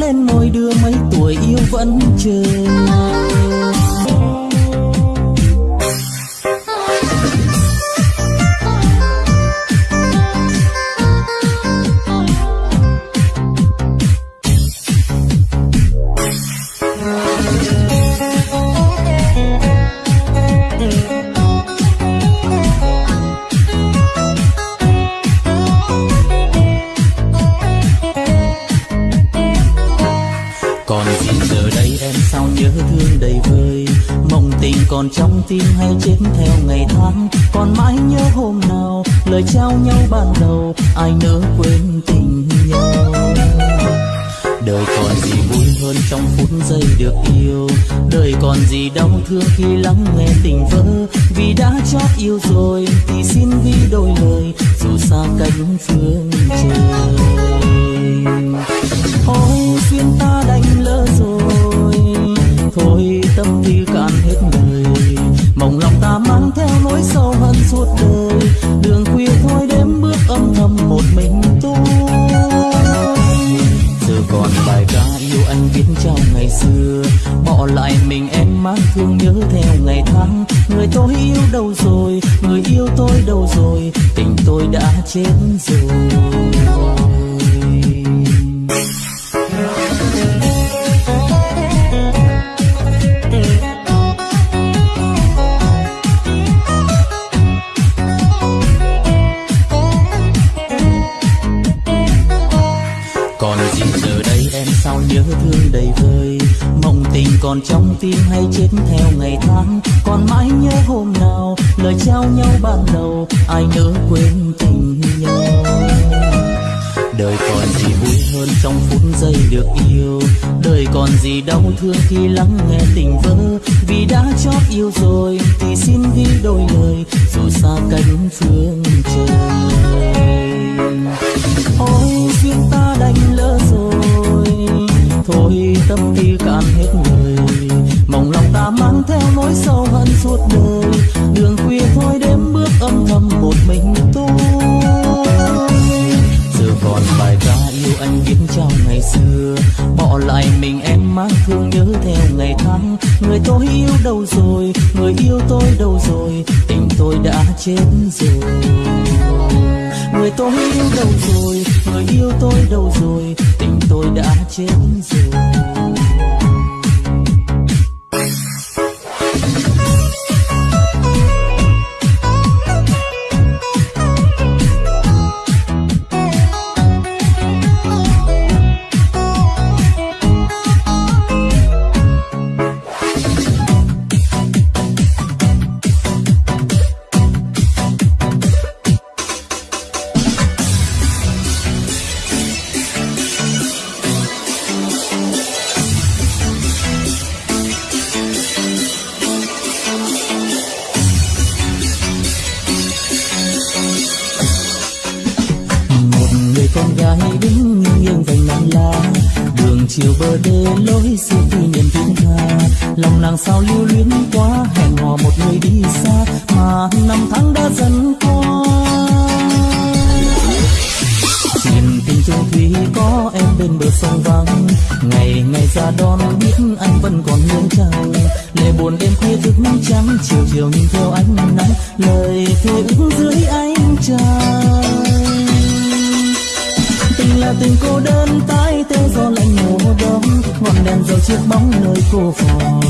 lên ngôi đưa mấy tuổi yêu vẫn chờ. Trong tim hay chết theo ngày tháng. Còn mãi nhớ hôm nào, lời trao nhau ban đầu, ai nỡ quên tình nhau. Đời còn gì vui hơn trong phút giây được yêu. Đời còn gì đau thương khi lắng nghe tình vỡ. Vì đã chót yêu rồi, thì xin ghi đôi lời, dù xa cánh phương trời. Ôi, duyên ta đành lỡ rồi. Thôi, tâm tư cạn hết nỗi sâu hận suốt đời. Đường khuya thôi đêm bước âm thầm một mình tôi giờ còn bài ca yêu anh viết trong ngày xưa. Bỏ lại mình em mang thương nhớ theo ngày tháng. Người tôi yêu đâu rồi? Người yêu tôi đâu rồi? Tình tôi đã chết rồi. Còn tim hay chết theo ngày tháng. Còn mãi nhớ hôm nào, lời trao nhau ban đầu, ai nỡ quên tình nhau. Đời còn gì vui hơn trong phút giây được yêu. Đời còn gì đau thương khi lắng nghe tình vỡ. Vì đã chót yêu rồi thì xin ghi đôi lời, dù xa cánh phương. Lại mình em mang thương nhớ theo ngày tháng. Người tôi yêu đâu rồi, người yêu tôi đâu rồi. Tình tôi đã chết rồi. Người tôi yêu đâu rồi, người yêu tôi đâu rồi. Tình tôi đã chết rồi. Chiều chiều nhìn theo ánh nắng, lời thề ước dưới ánh trăng. Tình là tình cô đơn, tái tê do lạnh mùa đông ngọn đèn dầu chiếc bóng nơi cô phòng.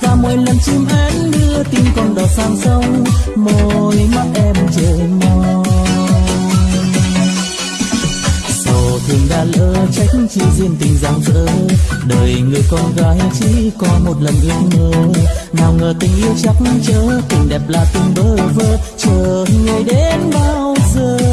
Và mỗi lần chim én đưa tim con đỏ sang sông, môi mắt em chờ mong sầu thương đã lỡ trách chi duyên tình giang dở, đời người con gái chỉ có một lần ước mơ nào ngờ tình yêu chắc chớ tình đẹp là tình bơ vơ. Chờ người đến bao giờ?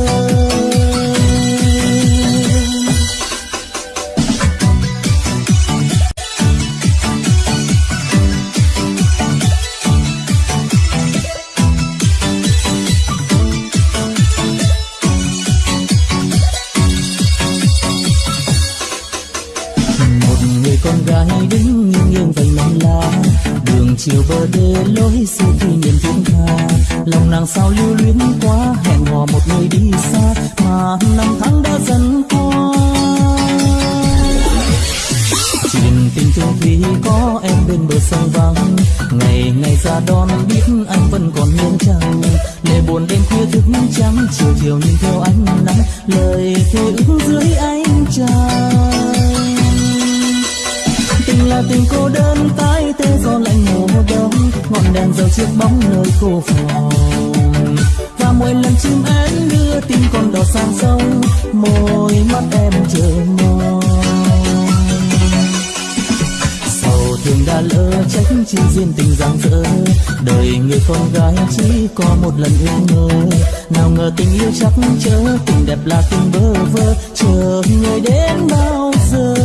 Chiều bờ đê lối xưa khi niềm thiên tha. Lòng nàng sao lưu luyến quá, hẹn hò một người đi xa, mà năm tháng đã dần qua. Chuyện tình chung thì có em bên bờ sông vắng. Ngày ngày ra đón biết anh vẫn còn nhớ chăng lệ buồn đêm khuya thức trắng, chiều chiều nhìn theo ánh nắng. Lời thề ước dưới ánh trăng. Tình là tình cô đơn tái gió lạnh mùa đông, ngọn đèn dầu chiếc bóng nơi cô phòng và mỗi lần chim én đưa tin con đò sang sông, môi mắt em chờ mong. Sầu thương đã lỡ trách chi duyên tình giang dở đời người con gái chỉ có một lần yêu mơ. Nào ngờ tình yêu chắc chớ tình đẹp là tình bơ vơ, chờ người đến bao giờ?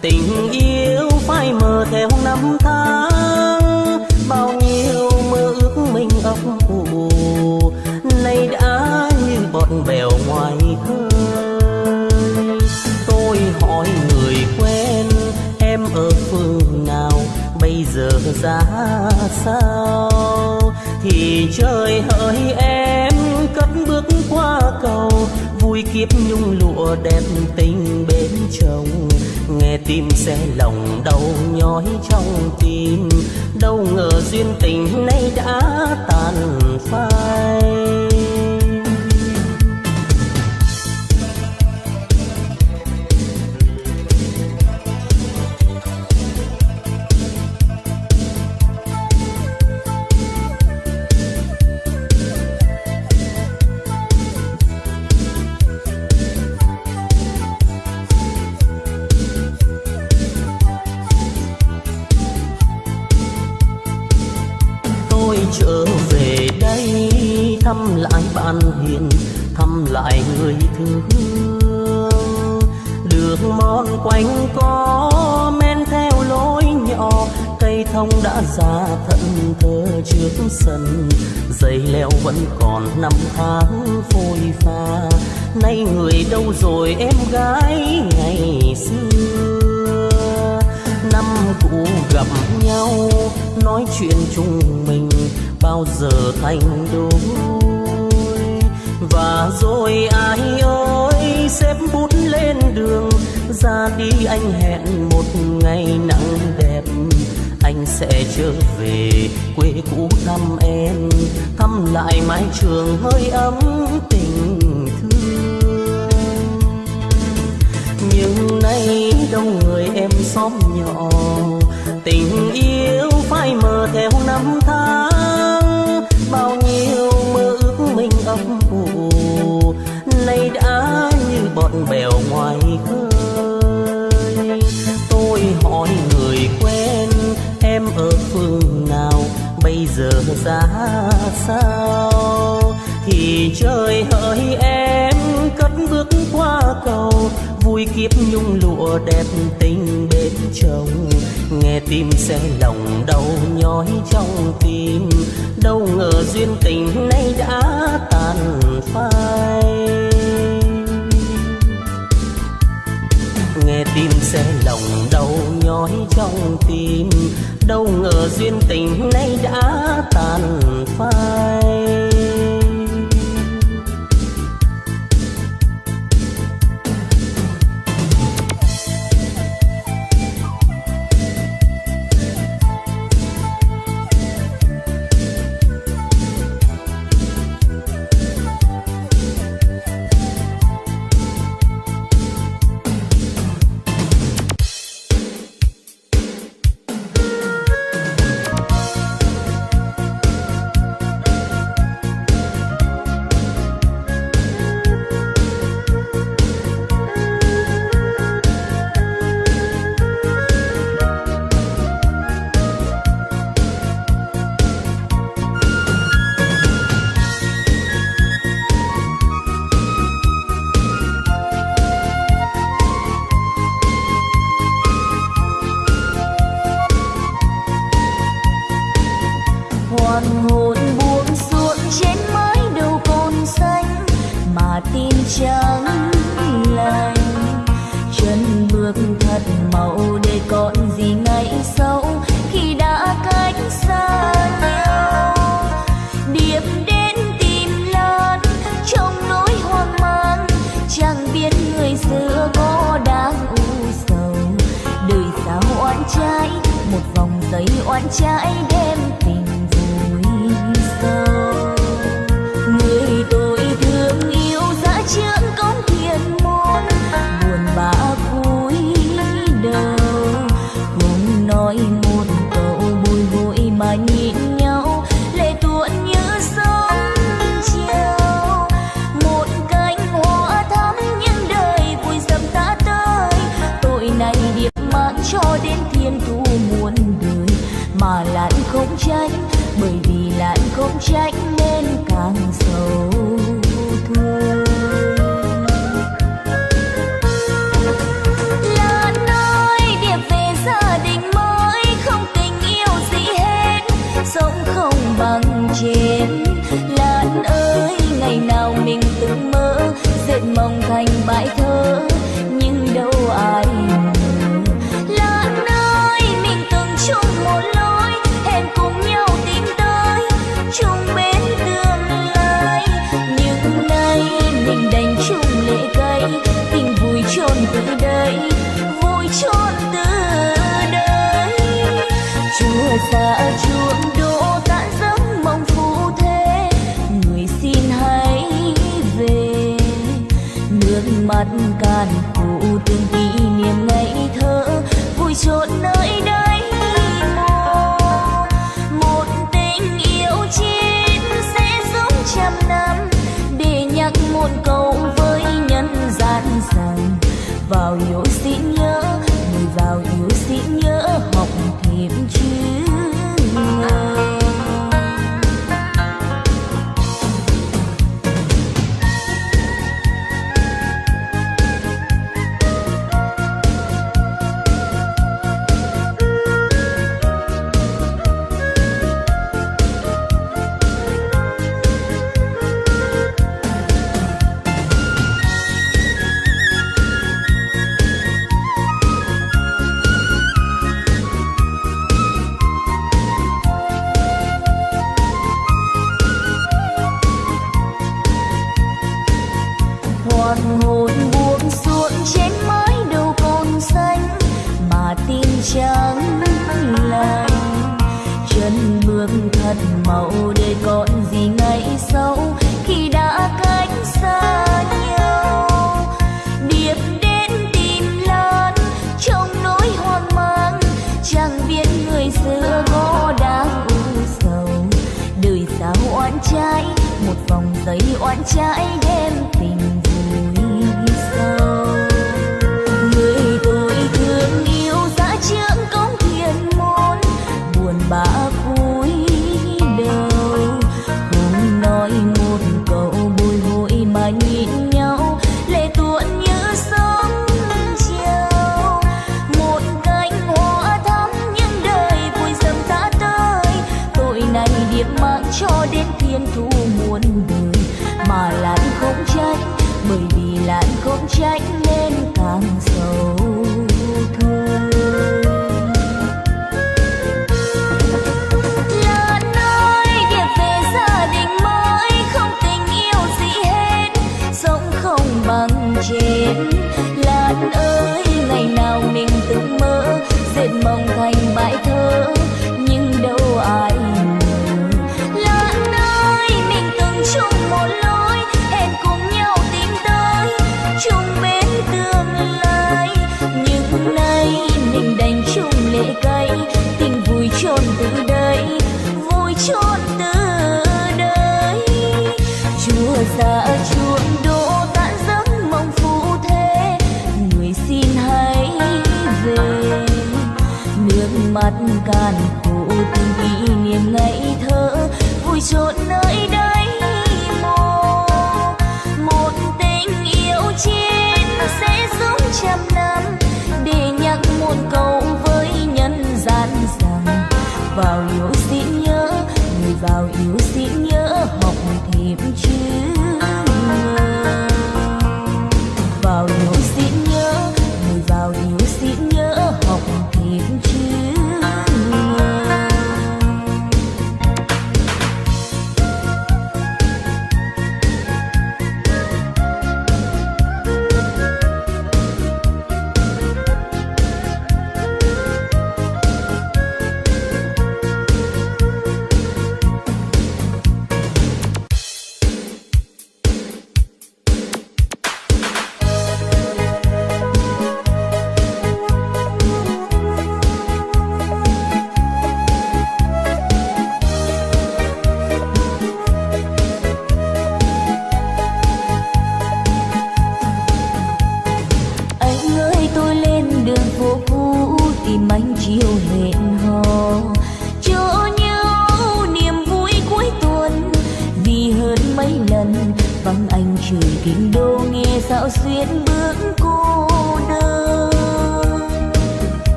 Tình yêu phai mờ theo năm tháng. Bao nhiêu mơ ước mình ấp ủ. Nay đã như bọt bèo ngoài khơi. Tôi hỏi người quen, em ở phương nào? Bây giờ ra sao? Thì trời hỡi em, cất bước qua cầu, vui kiếp nhung lụa đẹp tình bên chồng. Nghe tim xe lòng đau nhói trong tim, đâu ngờ duyên tình nay đã tàn phai. An hiền, thăm lại người thương. Đường mòn quanh có men theo lối nhỏ, cây thông đã già thận thơ trước sân. Dây leo vẫn còn năm tháng phôi pha. Nay người đâu rồi em gái ngày xưa? Năm cũ gặp nhau, nói chuyện chung mình, bao giờ thành đôi? Và rồi ai ơi xếp bút lên đường. Ra đi anh hẹn một ngày nắng đẹp, anh sẽ trở về quê cũ thăm em. Thăm lại mái trường hơi ấm tình thương. Nhưng nay đâu người em xóm nhỏ, tình yêu phai mờ theo năm tháng. Bao bèo ngoài khơi. Tôi hỏi người quen, em ở phương nào? Bây giờ ra sao? Thì trời hỡi em, cất bước qua cầu, vui kiếp nhung lụa đẹp tình bên chồng. Nghe tim xe lòng đau nhói trong tim, đâu ngờ duyên tình nay đã tàn phai nghe tim sẽ lòng đau nhói trong tim. Đâu ngờ duyên tình nay đã tàn phai.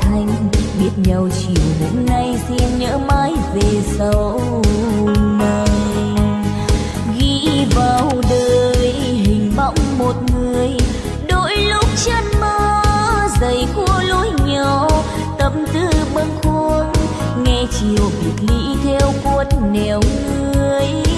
Thành. Biết nhau chiều hôm nay, xin nhớ mãi về sau này. Ghi vào đời hình bóng một người, đôi lúc chân mơ dày khua lối nhau tâm tư bâng khuâng. Nghe chiều biệt ly theo cuốn nẻo người.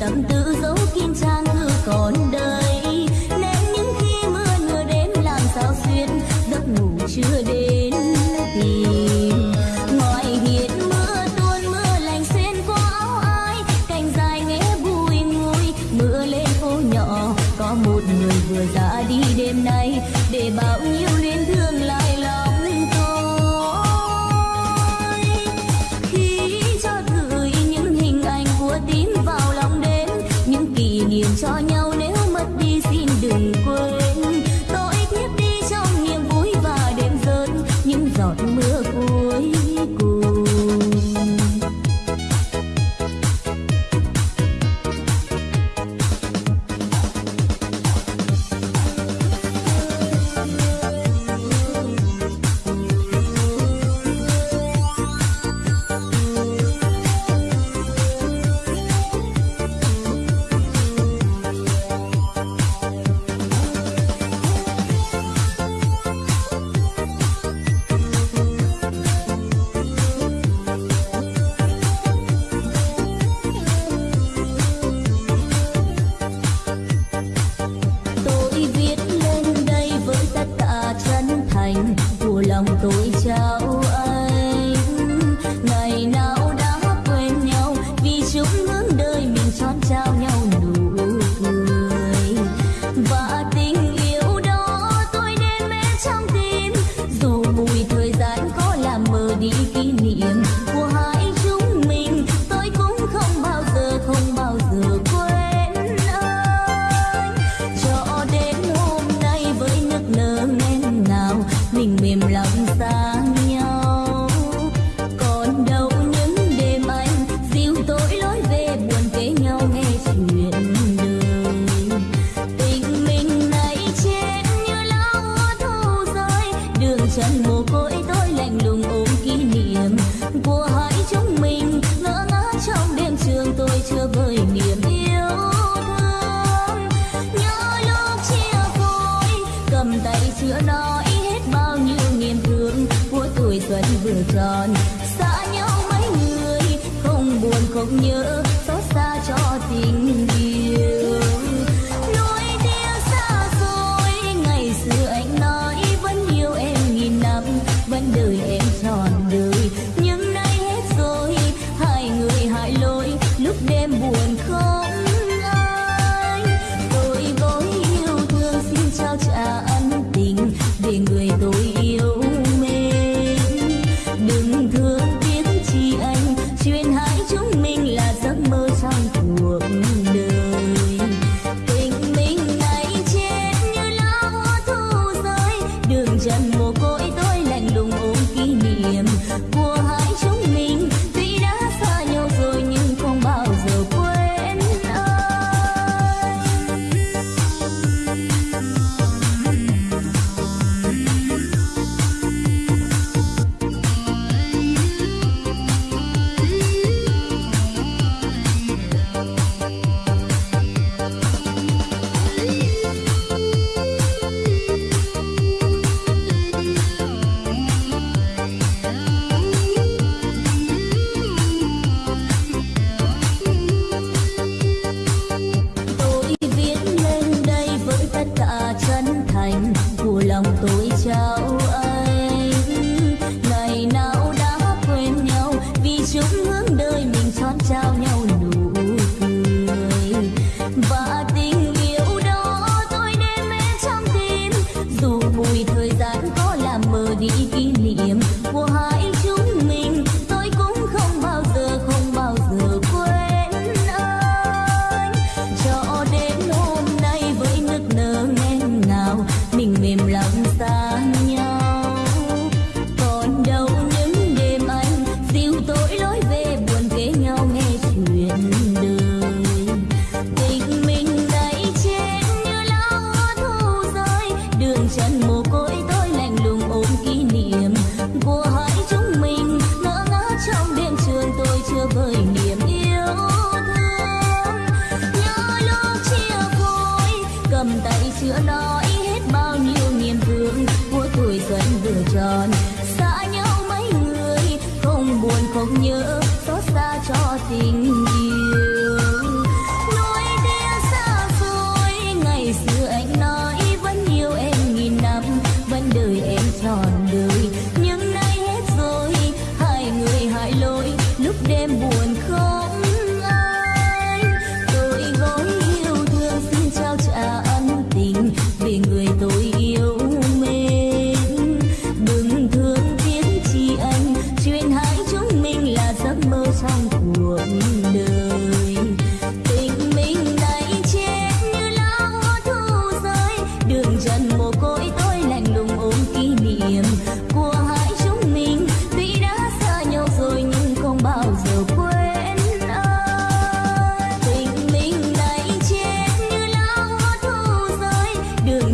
Tâm tư dấu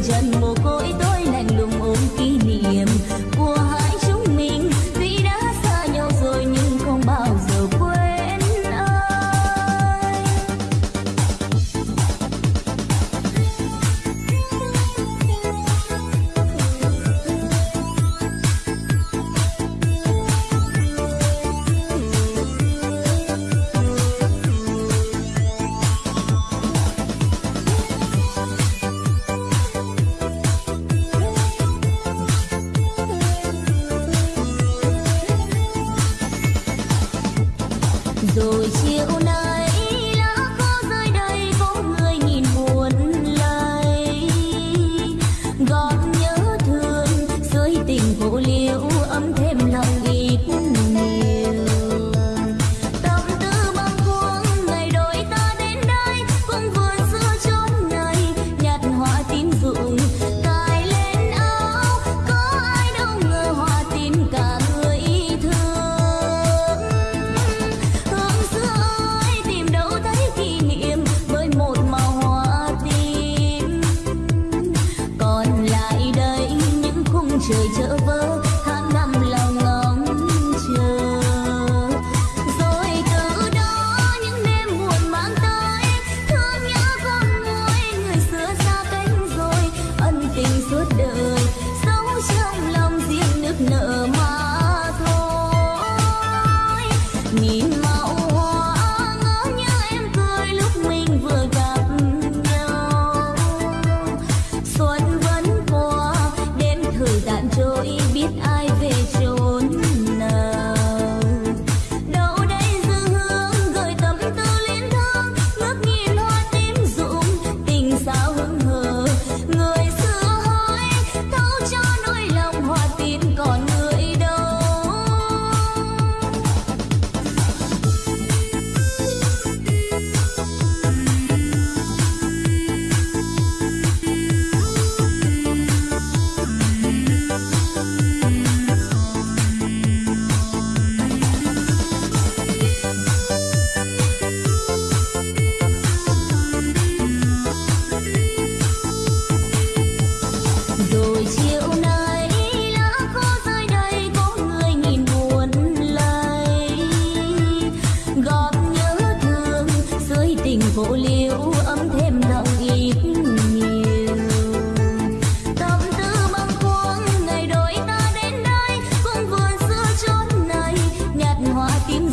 Chân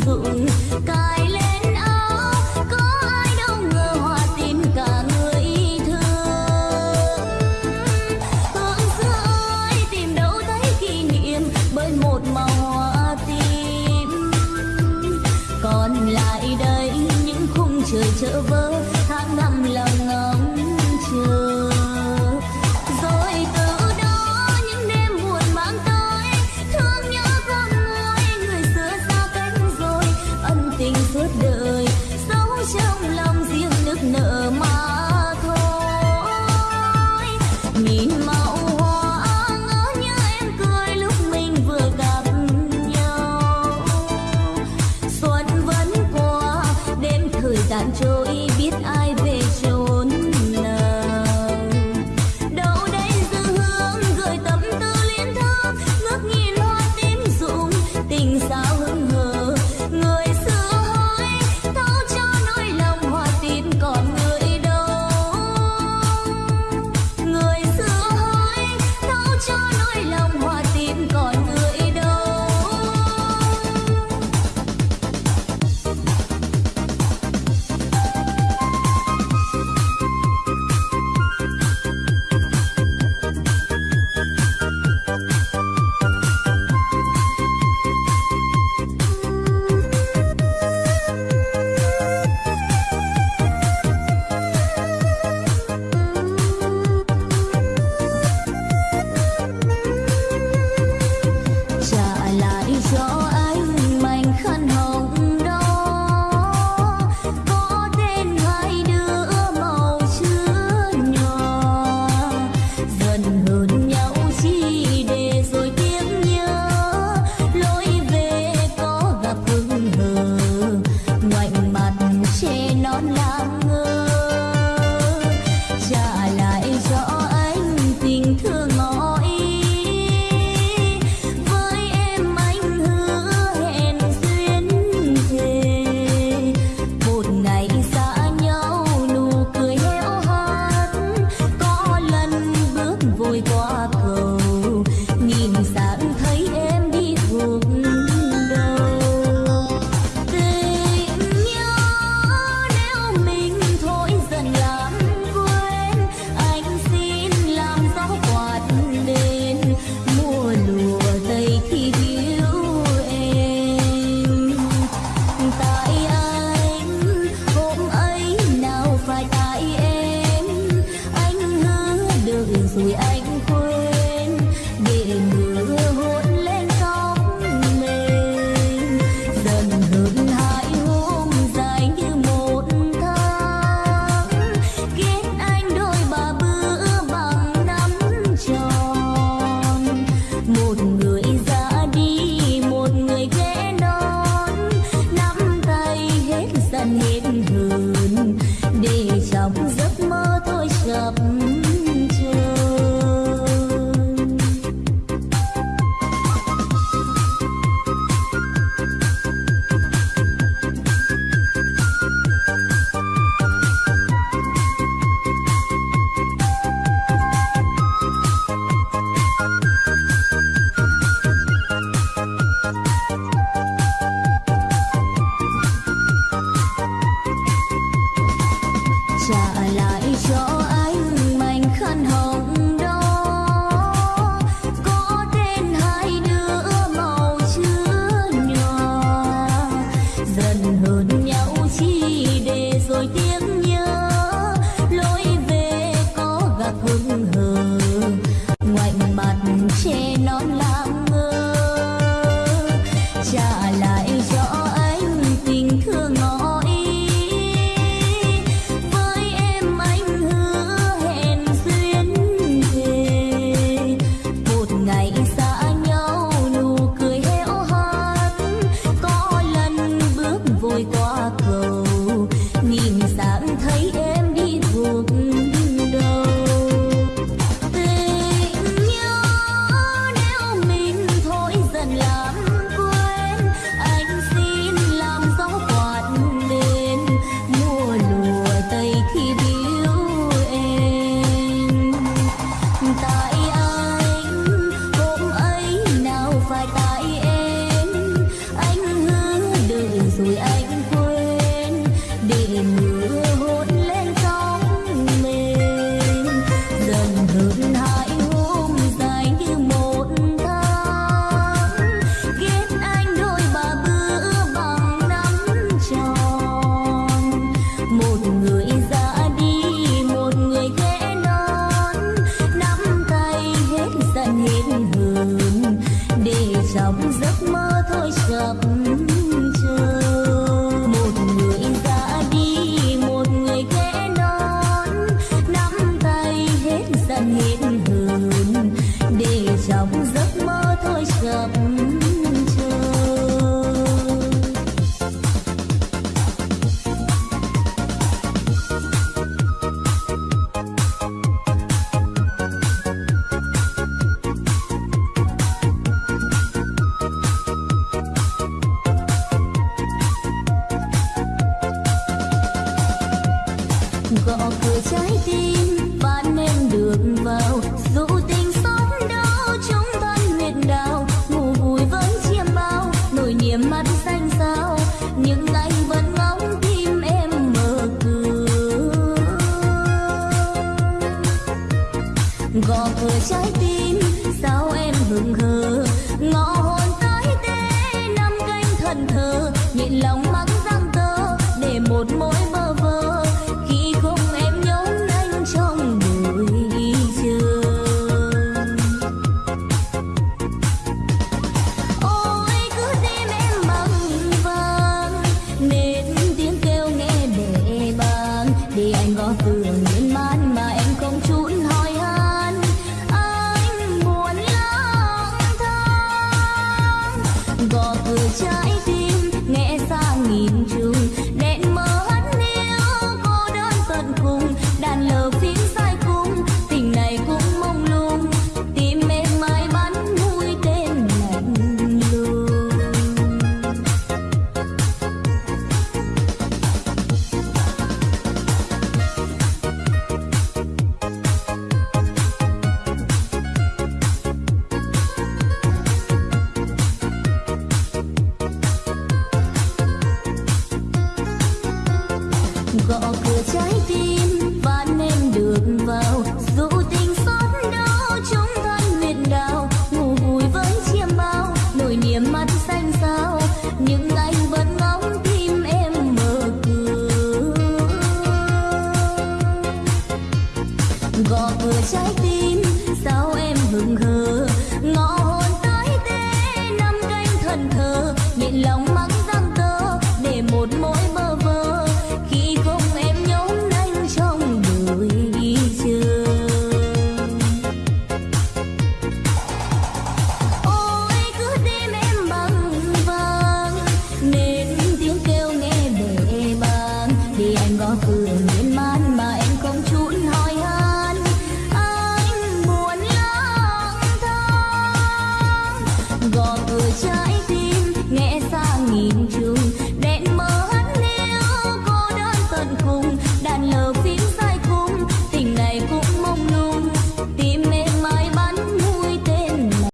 hoa ca vui anh